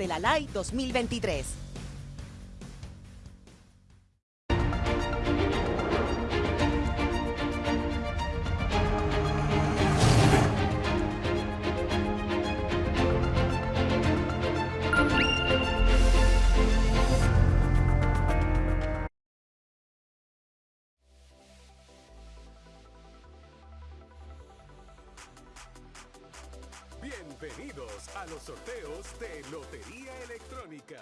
de la LAI 2023. Bienvenidos a los sorteos de Lotería Electrónica.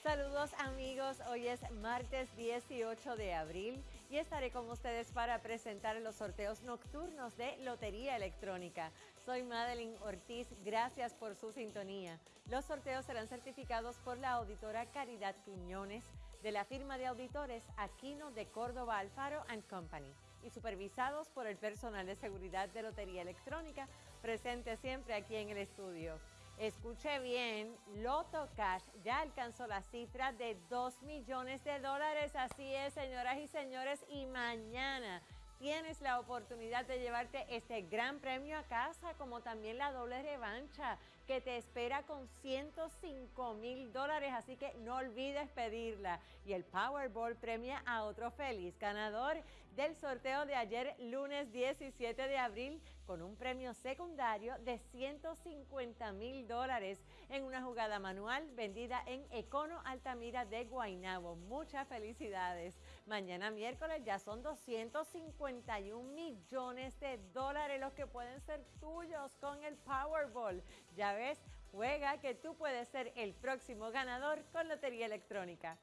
Saludos amigos, hoy es martes 18 de abril y estaré con ustedes para presentar los sorteos nocturnos de Lotería Electrónica. Soy Madeline Ortiz, gracias por su sintonía. Los sorteos serán certificados por la auditora Caridad Quiñones de la firma de auditores Aquino de Córdoba Alfaro Company y supervisados por el personal de seguridad de Lotería Electrónica presente siempre aquí en el estudio. Escuche bien, Loto Cash ya alcanzó la cifra de 2 millones de dólares. Así es, señoras y señores, y mañana tienes la oportunidad de llevarte este gran premio a casa, como también la doble revancha que te espera con 105 mil dólares, así que no olvides pedirla. Y el Powerball premia a otro feliz ganador del sorteo de ayer, lunes 17 de abril, con un premio secundario de 150 mil dólares en una jugada manual vendida en Econo Altamira de Guaynabo. Muchas felicidades. Mañana miércoles ya son 251 millones de dólares los que pueden ser tuyos con el Powerball. Ya ves, juega que tú puedes ser el próximo ganador con Lotería Electrónica.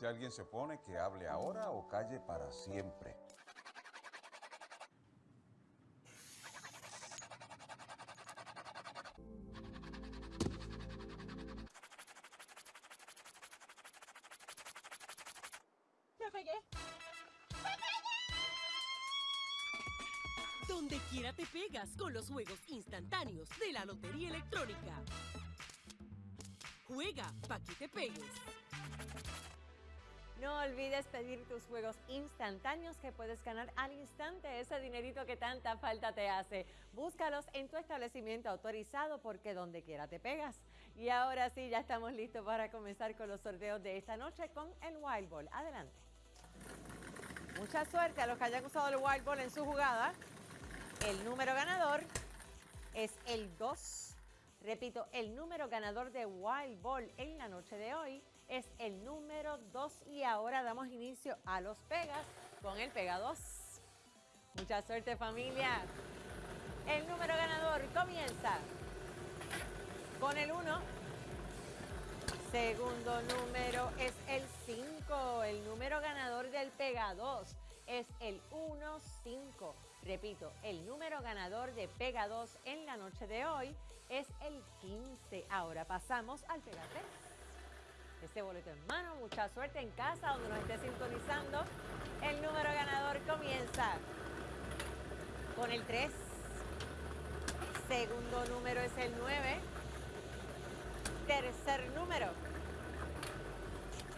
Si alguien se opone, que hable ahora o calle para siempre. Donde quiera te pegas con los juegos instantáneos de la Lotería Electrónica. Juega pa' que te pegues. No olvides pedir tus juegos instantáneos que puedes ganar al instante ese dinerito que tanta falta te hace. Búscalos en tu establecimiento autorizado porque donde quiera te pegas. Y ahora sí, ya estamos listos para comenzar con los sorteos de esta noche con el Wild Ball. Adelante. Mucha suerte a los que hayan usado el Wild Ball en su jugada. El número ganador es el 2. Repito, el número ganador de Wild Ball en la noche de hoy es el número 2 y ahora damos inicio a los pegas con el pega 2. Mucha suerte familia. El número ganador comienza con el 1. Segundo número es el 5. El número ganador del pega 2 es el 1-5. Repito, el número ganador de Pega 2 en la noche de hoy es el 15. Ahora pasamos al Pega 3. Este boleto en mano, mucha suerte en casa donde nos esté sintonizando. El número ganador comienza con el 3. Segundo número es el 9. Tercer número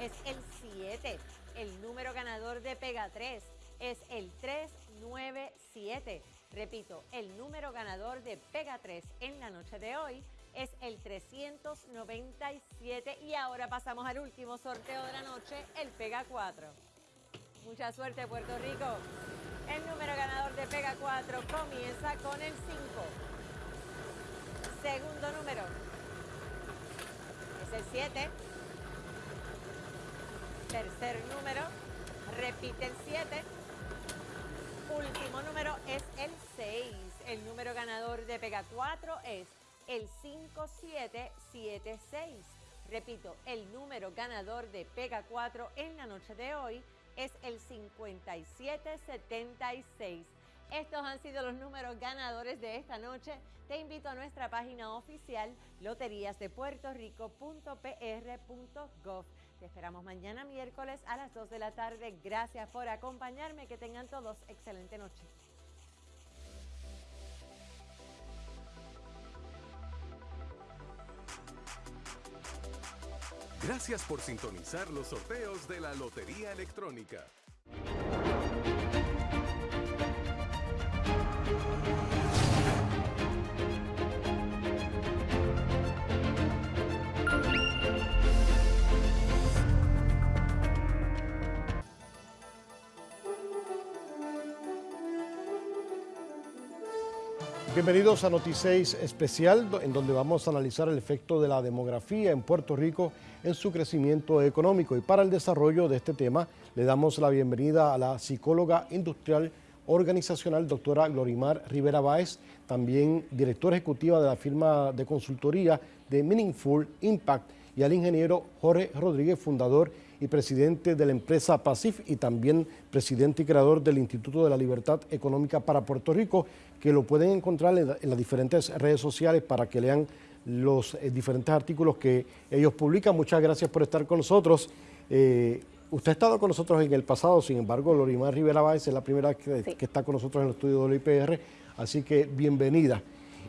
es el 7. El número ganador de Pega 3 es el 397. Repito, el número ganador de Pega 3 en la noche de hoy es el 397 y ahora pasamos al último sorteo de la noche, el Pega 4. Mucha suerte Puerto Rico. El número ganador de Pega 4 comienza con el 5. Segundo número el 7. Tercer número, repite el 7. Último número es el 6. El número ganador de Pega 4 es el 5776. Repito, el número ganador de Pega 4 en la noche de hoy es el 5776. Estos han sido los números ganadores de esta noche. Te invito a nuestra página oficial loteriasdepuertorico.pr.gov. Te esperamos mañana miércoles a las 2 de la tarde. Gracias por acompañarme. Que tengan todos excelente noche. Gracias por sintonizar los sorteos de la Lotería Electrónica. Bienvenidos a Noticias Especial, en donde vamos a analizar el efecto de la demografía en Puerto Rico en su crecimiento económico. Y para el desarrollo de este tema, le damos la bienvenida a la psicóloga industrial organizacional, doctora Glorimar Rivera Báez, también directora ejecutiva de la firma de consultoría de Meaningful Impact, y al ingeniero Jorge Rodríguez, fundador y presidente de la empresa PASIF y también presidente y creador del Instituto de la Libertad Económica para Puerto Rico, que lo pueden encontrar en, las diferentes redes sociales para que lean los eh, diferentes artículos que ellos publican. Muchas gracias por estar con nosotros. Eh, usted ha estado con nosotros en el pasado, sin embargo, Lorimar Rivera Báez es la primera vez que, que está con nosotros en el estudio del IPR, así que bienvenida.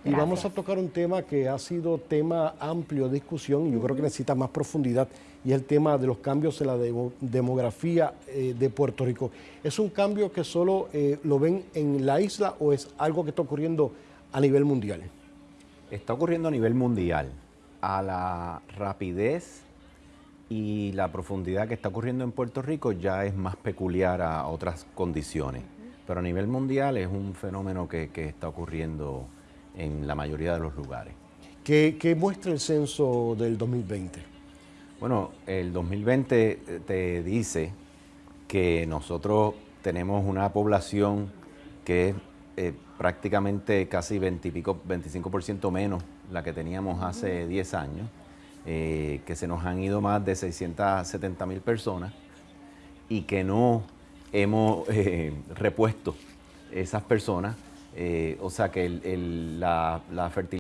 Y vamos a tocar un tema que ha sido tema amplio de discusión y yo creo que necesita más profundidad y es el tema de los cambios en la demografía eh, de Puerto Rico. ¿Es un cambio que solo eh, lo ven en la isla o es algo que está ocurriendo a nivel mundial? Está ocurriendo a nivel mundial. A la rapidez y la profundidad que está ocurriendo en Puerto Rico ya es más peculiar a otras condiciones. Pero a nivel mundial es un fenómeno que, que está ocurriendo en la mayoría de los lugares. ¿Qué, muestra el censo del 2020? Bueno, el 2020 te dice que nosotros tenemos una población que es eh, prácticamente casi 20 25% menos la que teníamos hace 10 años, eh, que se nos han ido más de 670 mil personas y que no hemos eh, repuesto esas personas eh, o sea que la, la fertilidad